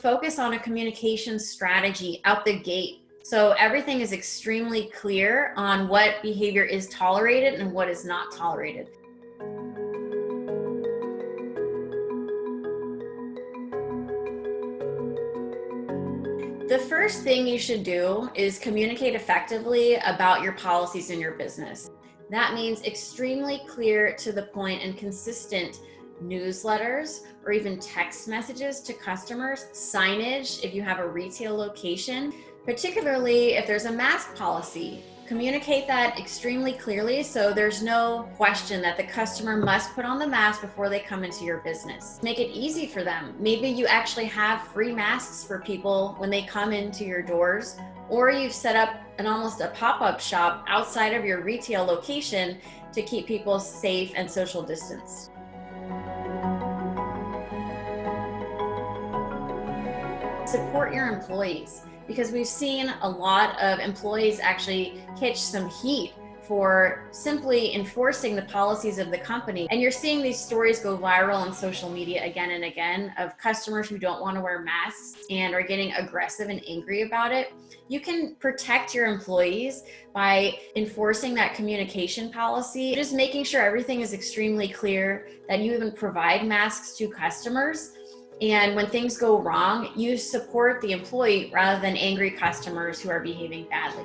Focus on a communication strategy out the gate. So everything is extremely clear on what behavior is tolerated and what is not tolerated. The first thing you should do is communicate effectively about your policies in your business. That means extremely clear to the point and consistent newsletters or even text messages to customers, signage if you have a retail location, particularly if there's a mask policy. Communicate that extremely clearly so there's no question that the customer must put on the mask before they come into your business. Make it easy for them. Maybe you actually have free masks for people when they come into your doors, or you've set up an almost a pop-up shop outside of your retail location to keep people safe and social distance. Support your employees because we've seen a lot of employees actually catch some heat for simply enforcing the policies of the company. And you're seeing these stories go viral on social media again and again of customers who don't want to wear masks and are getting aggressive and angry about it. You can protect your employees by enforcing that communication policy, just making sure everything is extremely clear, that you even provide masks to customers and when things go wrong, you support the employee rather than angry customers who are behaving badly.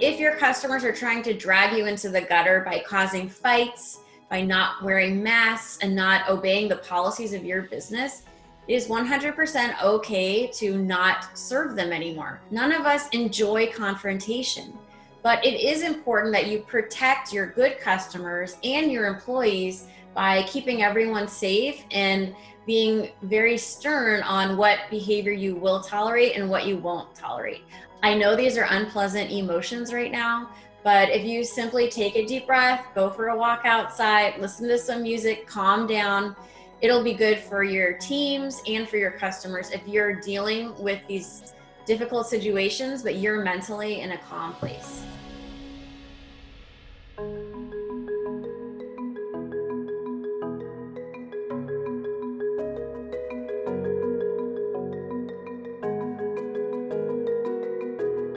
If your customers are trying to drag you into the gutter by causing fights, by not wearing masks and not obeying the policies of your business, it is 100% okay to not serve them anymore. None of us enjoy confrontation. But it is important that you protect your good customers and your employees by keeping everyone safe and being very stern on what behavior you will tolerate and what you won't tolerate. I know these are unpleasant emotions right now, but if you simply take a deep breath, go for a walk outside, listen to some music, calm down, it'll be good for your teams and for your customers if you're dealing with these difficult situations, but you're mentally in a calm place.